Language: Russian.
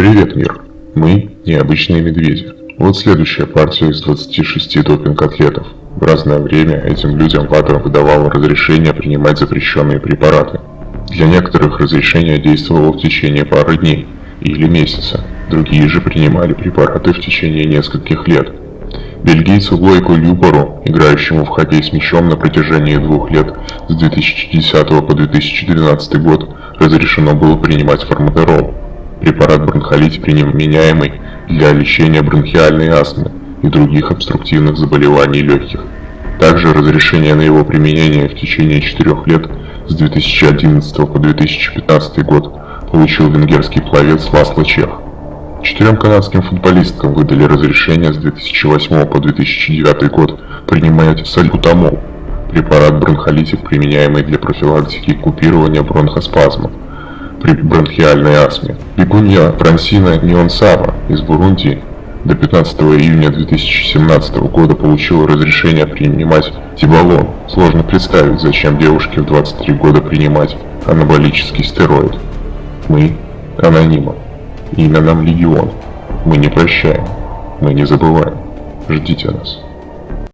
Привет, мир. Мы – необычные медведи. Вот следующая партия из 26 допинг-атлетов. В разное время этим людям ВАДА выдавало разрешение принимать запрещенные препараты. Для некоторых разрешение действовало в течение пары дней или месяца, другие же принимали препараты в течение нескольких лет. Бельгийцу Лойку Любору, играющему в хоккей с мячом на протяжении двух лет с 2010 по 2012 год, разрешено было принимать форматерол, препарат бронхолит применяемый для лечения бронхиальной астмы и других обструктивных заболеваний легких. Также разрешение на его применение в течение 4 лет с 2011 по 2015 год получил венгерский пловец Ласло Чех. Четырем канадским футболисткам выдали разрешение с 2008 по 2009 год принимать сальбутамол, препарат бронхолитик, применяемый для профилактики и купирования бронхоспазма при бронхиальной астме. Бегунья Франсина Нионсава из Бурунди до 15 июня 2017 года получила разрешение принимать тибалон. Сложно представить, зачем девушке в 23 года принимать анаболический стероид. Мы анонимы. Имя нам Легион. Мы не прощаем. Мы не забываем. Ждите нас.